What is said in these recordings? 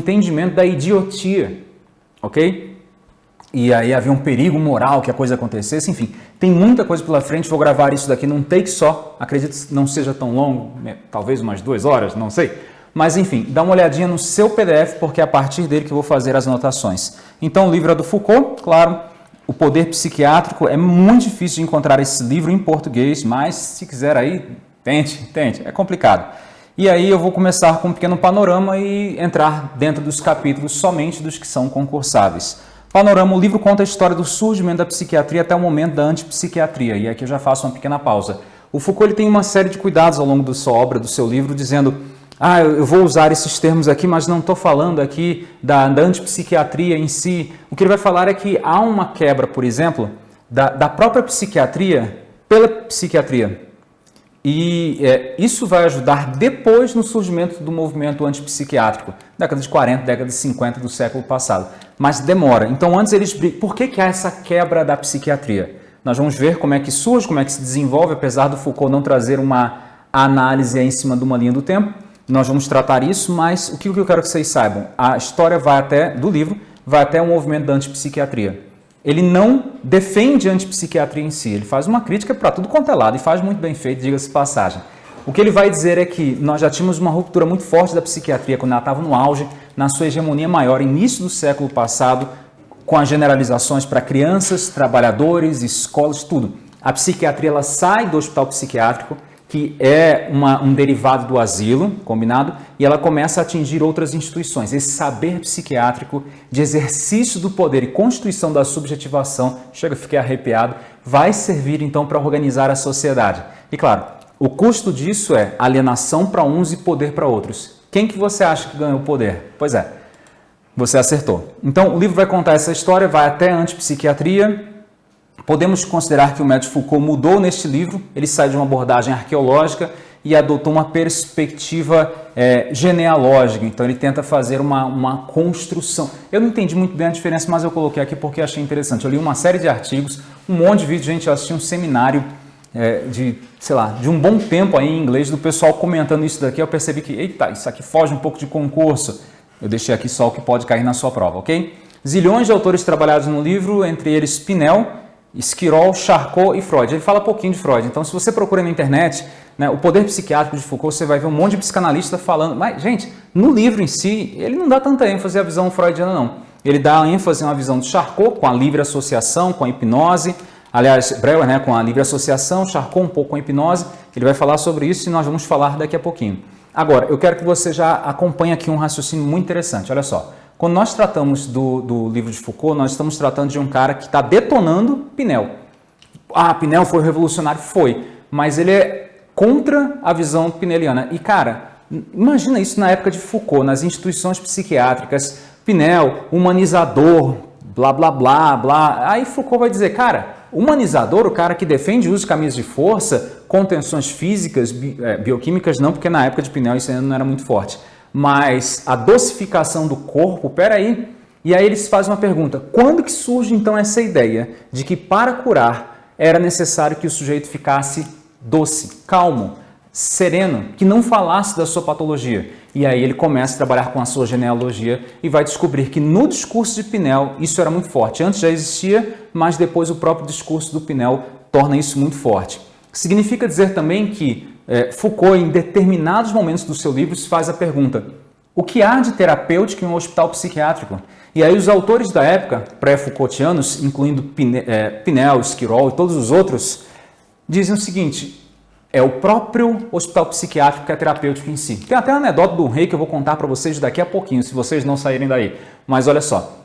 entendimento da idiotia, ok? E aí havia um perigo moral que a coisa acontecesse, enfim, tem muita coisa pela frente, vou gravar isso daqui num take só, acredito que não seja tão longo, né, talvez umas duas horas, não sei. Mas enfim, dá uma olhadinha no seu PDF, porque é a partir dele que eu vou fazer as anotações. Então o livro é do Foucault, claro, o Poder Psiquiátrico, é muito difícil de encontrar esse livro em português, mas se quiser aí, tente, tente, é complicado. E aí eu vou começar com um pequeno panorama e entrar dentro dos capítulos somente dos que são concursáveis. Panorama, o livro conta a história do surgimento da psiquiatria até o momento da antipsiquiatria, e aqui eu já faço uma pequena pausa. O Foucault tem uma série de cuidados ao longo da sua obra, do seu livro, dizendo ah, eu vou usar esses termos aqui, mas não estou falando aqui da, da antipsiquiatria em si. O que ele vai falar é que há uma quebra, por exemplo, da, da própria psiquiatria pela psiquiatria. E é, isso vai ajudar depois no surgimento do movimento antipsiquiátrico, década de 40, década de 50 do século passado. Mas demora. Então, antes eles Por que, que há essa quebra da psiquiatria? Nós vamos ver como é que surge, como é que se desenvolve, apesar do Foucault não trazer uma análise em cima de uma linha do tempo. Nós vamos tratar isso, mas o que eu quero que vocês saibam? A história vai até, do livro, vai até o movimento da antipsiquiatria ele não defende a antipsiquiatria em si, ele faz uma crítica para tudo quanto é lado e faz muito bem feito, diga-se passagem. O que ele vai dizer é que nós já tínhamos uma ruptura muito forte da psiquiatria quando ela estava no auge, na sua hegemonia maior, início do século passado, com as generalizações para crianças, trabalhadores, escolas, tudo. A psiquiatria ela sai do hospital psiquiátrico, que é uma, um derivado do asilo, combinado, e ela começa a atingir outras instituições. Esse saber psiquiátrico de exercício do poder e constituição da subjetivação, chega, fiquei arrepiado, vai servir então para organizar a sociedade. E claro, o custo disso é alienação para uns e poder para outros. Quem que você acha que ganhou o poder? Pois é, você acertou. Então o livro vai contar essa história, vai até a antipsiquiatria, Podemos considerar que o médico Foucault mudou neste livro, ele sai de uma abordagem arqueológica e adotou uma perspectiva é, genealógica, então ele tenta fazer uma, uma construção. Eu não entendi muito bem a diferença, mas eu coloquei aqui porque achei interessante. Eu li uma série de artigos, um monte de vídeos, gente, eu assisti um seminário é, de, sei lá, de um bom tempo aí em inglês, do pessoal comentando isso daqui, eu percebi que, eita, isso aqui foge um pouco de concurso. Eu deixei aqui só o que pode cair na sua prova, ok? Zilhões de autores trabalhados no livro, entre eles Pinel, Esquirol, Charcot e Freud. Ele fala pouquinho de Freud. Então, se você procura na internet né, o poder psiquiátrico de Foucault, você vai ver um monte de psicanalista falando. Mas, gente, no livro em si, ele não dá tanta ênfase à visão freudiana, não. Ele dá ênfase à visão de Charcot, com a livre associação, com a hipnose. Aliás, Breuer, né, com a livre associação, Charcot um pouco com a hipnose. Ele vai falar sobre isso e nós vamos falar daqui a pouquinho. Agora, eu quero que você já acompanhe aqui um raciocínio muito interessante. Olha só. Quando nós tratamos do, do livro de Foucault, nós estamos tratando de um cara que está detonando Pinel. Ah, Pinel foi revolucionário? Foi. Mas ele é contra a visão pineliana. E, cara, imagina isso na época de Foucault, nas instituições psiquiátricas. Pinel, humanizador, blá, blá, blá, blá. Aí Foucault vai dizer, cara, humanizador, o cara que defende o uso de camisas de força, contenções físicas, é, bioquímicas, não, porque na época de Pinel isso ainda não era muito forte mas a dosificação do corpo, peraí. E aí eles fazem uma pergunta, quando que surge então essa ideia de que para curar era necessário que o sujeito ficasse doce, calmo, sereno, que não falasse da sua patologia? E aí ele começa a trabalhar com a sua genealogia e vai descobrir que no discurso de Pinel isso era muito forte. Antes já existia, mas depois o próprio discurso do Pinel torna isso muito forte. Significa dizer também que é, Foucault, em determinados momentos do seu livro, se faz a pergunta o que há de terapêutico em um hospital psiquiátrico? E aí os autores da época, pré-Foucaultianos, incluindo é, Pinel, Esquirol e todos os outros, dizem o seguinte, é o próprio hospital psiquiátrico que é terapêutico em si. Tem até uma anedota do rei que eu vou contar para vocês daqui a pouquinho, se vocês não saírem daí. Mas olha só,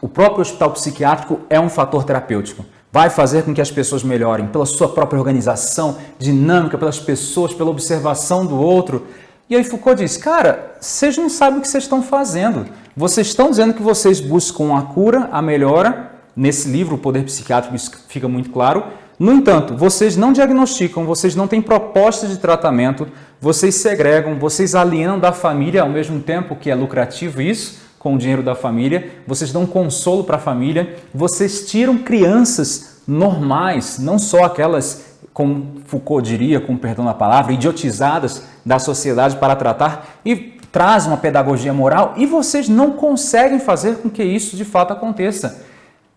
o próprio hospital psiquiátrico é um fator terapêutico vai fazer com que as pessoas melhorem pela sua própria organização, dinâmica, pelas pessoas, pela observação do outro. E aí Foucault diz, cara, vocês não sabem o que vocês estão fazendo. Vocês estão dizendo que vocês buscam a cura, a melhora. Nesse livro, O Poder Psiquiátrico, isso fica muito claro. No entanto, vocês não diagnosticam, vocês não têm proposta de tratamento, vocês segregam, vocês alienam da família ao mesmo tempo que é lucrativo isso, com o dinheiro da família, vocês dão consolo para a família, vocês tiram crianças normais, não só aquelas, como Foucault diria, com perdão da palavra, idiotizadas da sociedade para tratar. E traz uma pedagogia moral e vocês não conseguem fazer com que isso de fato aconteça.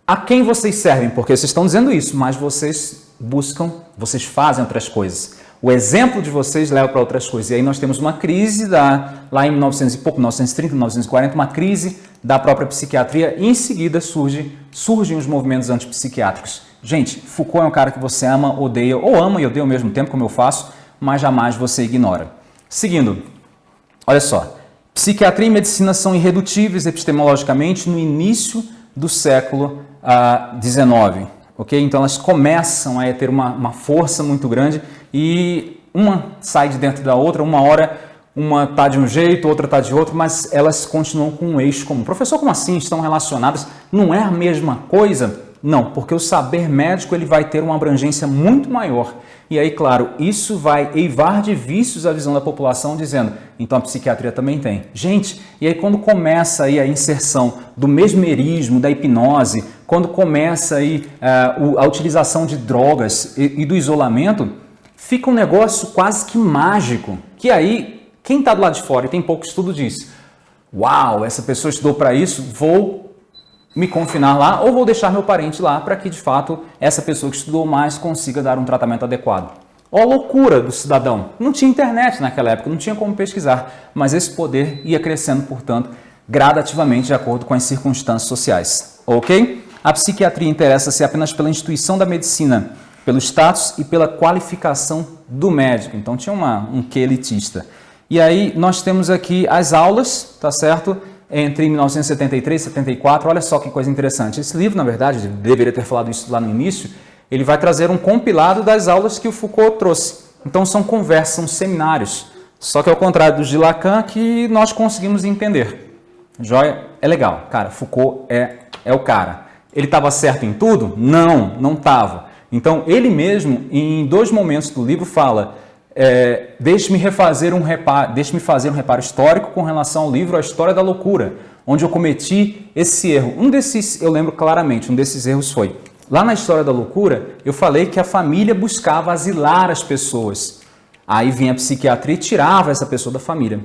A quem vocês servem? Porque vocês estão dizendo isso, mas vocês buscam, vocês fazem outras coisas. O exemplo de vocês leva para outras coisas. E aí nós temos uma crise da, lá em 1900 e pouco, 1930, 1940, uma crise da própria psiquiatria e em seguida surge, surgem os movimentos antipsiquiátricos. Gente, Foucault é um cara que você ama, odeia, ou ama e odeia ao mesmo tempo, como eu faço, mas jamais você ignora. Seguindo, olha só. Psiquiatria e medicina são irredutíveis epistemologicamente no início do século XIX. Uh, ok? Então elas começam a ter uma, uma força muito grande e uma sai de dentro da outra, uma hora uma está de um jeito, outra está de outro, mas elas continuam com um eixo comum. Professor, como assim estão relacionadas? Não é a mesma coisa? Não, porque o saber médico ele vai ter uma abrangência muito maior. E aí, claro, isso vai eivar de vícios a visão da população, dizendo, então a psiquiatria também tem. Gente, e aí quando começa aí a inserção do mesmerismo, da hipnose, quando começa aí uh, a utilização de drogas e do isolamento, fica um negócio quase que mágico, que aí quem está do lado de fora e tem pouco estudo diz: Uau, essa pessoa estudou para isso, vou me confinar lá ou vou deixar meu parente lá para que de fato essa pessoa que estudou mais consiga dar um tratamento adequado. Ó a loucura do cidadão. Não tinha internet naquela época, não tinha como pesquisar, mas esse poder ia crescendo, portanto, gradativamente de acordo com as circunstâncias sociais. Ok? A psiquiatria interessa-se apenas pela instituição da medicina, pelo status e pela qualificação do médico. Então tinha uma, um que elitista. E aí nós temos aqui as aulas, tá certo? Entre 1973 e 74, olha só que coisa interessante. Esse livro, na verdade, deveria ter falado isso lá no início, ele vai trazer um compilado das aulas que o Foucault trouxe. Então são conversas, são seminários. Só que ao contrário do de Lacan, que nós conseguimos entender. Joia? É legal. Cara, Foucault é, é o cara. Ele estava certo em tudo? Não, não estava. Então ele mesmo, em dois momentos do livro, fala é, deixe-me refazer um reparo, deixe-me fazer um reparo histórico com relação ao livro A História da Loucura, onde eu cometi esse erro. Um desses, eu lembro claramente, um desses erros foi, lá na História da Loucura, eu falei que a família buscava asilar as pessoas. Aí vinha a psiquiatria e tirava essa pessoa da família.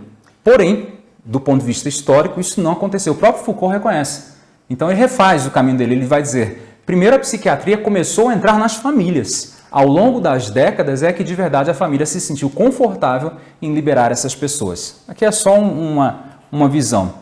Porém, do ponto de vista histórico, isso não aconteceu. O próprio Foucault reconhece. Então ele refaz o caminho dele, ele vai dizer, primeiro a psiquiatria começou a entrar nas famílias ao longo das décadas é que de verdade a família se sentiu confortável em liberar essas pessoas. Aqui é só uma, uma visão.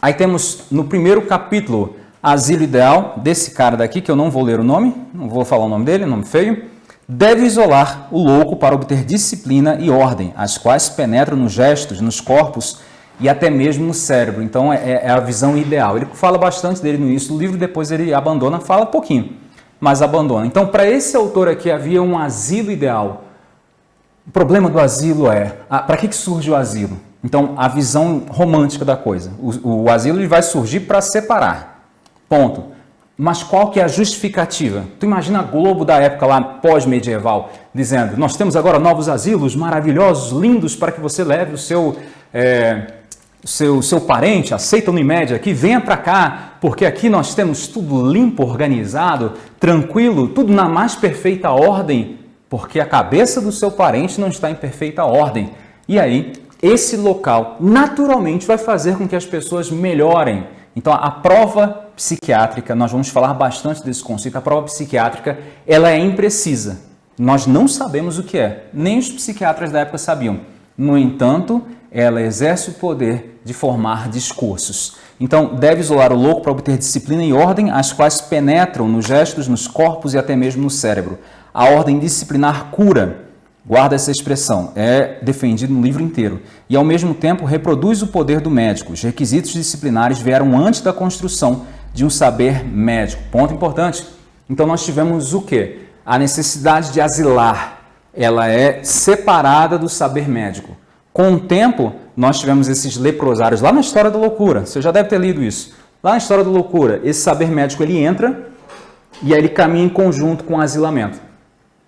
Aí temos no primeiro capítulo Asilo Ideal, desse cara daqui, que eu não vou ler o nome, não vou falar o nome dele, nome feio, deve isolar o louco para obter disciplina e ordem, as quais penetram nos gestos, nos corpos e até mesmo no cérebro. Então é, é a visão ideal. Ele fala bastante dele no início do livro, depois ele abandona, fala pouquinho mas abandona. Então, para esse autor aqui havia um asilo ideal. O problema do asilo é, para que, que surge o asilo? Então, a visão romântica da coisa. O, o asilo ele vai surgir para separar. Ponto. Mas qual que é a justificativa? Tu imagina a Globo da época lá pós-medieval dizendo: nós temos agora novos asilos maravilhosos, lindos para que você leve o seu é, seu, seu parente, aceita o Unimed aqui, venha para cá, porque aqui nós temos tudo limpo, organizado, tranquilo, tudo na mais perfeita ordem, porque a cabeça do seu parente não está em perfeita ordem. E aí, esse local naturalmente vai fazer com que as pessoas melhorem. Então, a prova psiquiátrica, nós vamos falar bastante desse conceito, a prova psiquiátrica, ela é imprecisa. Nós não sabemos o que é, nem os psiquiatras da época sabiam. No entanto, ela exerce o poder de formar discursos. Então, deve isolar o louco para obter disciplina e ordem, as quais penetram nos gestos, nos corpos e até mesmo no cérebro. A ordem disciplinar cura, guarda essa expressão, é defendido no livro inteiro. E, ao mesmo tempo, reproduz o poder do médico. Os requisitos disciplinares vieram antes da construção de um saber médico. Ponto importante. Então, nós tivemos o quê? A necessidade de asilar. Ela é separada do saber médico. Com o tempo, nós tivemos esses leprosários lá na História da Loucura. Você já deve ter lido isso. Lá na História da Loucura, esse saber médico ele entra e aí ele caminha em conjunto com o asilamento.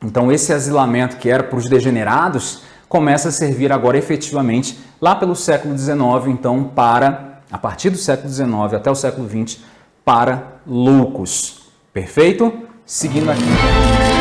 Então, esse asilamento que era para os degenerados começa a servir agora efetivamente lá pelo século XIX, então, para, a partir do século XIX até o século XX, para loucos. Perfeito? Seguindo aqui.